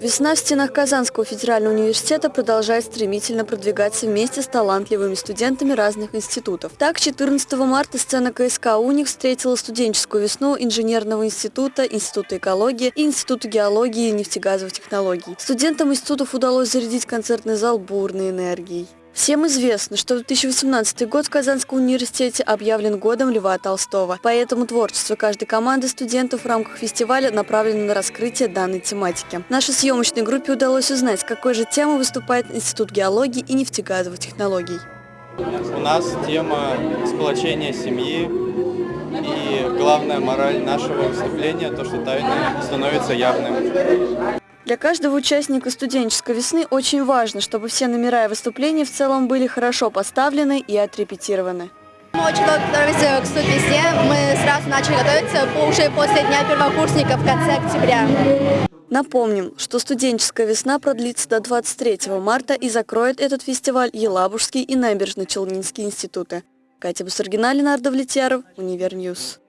Весна в стенах Казанского федерального университета продолжает стремительно продвигаться вместе с талантливыми студентами разных институтов. Так, 14 марта сцена КСК «Уник» встретила студенческую весну Инженерного института, Института экологии и Института геологии и нефтегазовых технологий. Студентам институтов удалось зарядить концертный зал бурной энергией. Всем известно, что 2018 год в Казанском университете объявлен годом Льва Толстого. Поэтому творчество каждой команды студентов в рамках фестиваля направлено на раскрытие данной тематики. Нашей съемочной группе удалось узнать, какой же темой выступает Институт геологии и нефтегазовых технологий. У нас тема сплочения семьи и главная мораль нашего выступления, то, что тайное становится явным. Для каждого участника студенческой весны очень важно, чтобы все номера и выступления в целом были хорошо поставлены и отрепетированы. Мы очень готовились к студвесне. Мы сразу начали готовиться уже после Дня первокурсников в конце октября. Напомним, что студенческая весна продлится до 23 марта и закроет этот фестиваль Елабужский и Набережно-Челнинский институты. Катя Бусургина, Ленардо Влетьяров, Универньюз.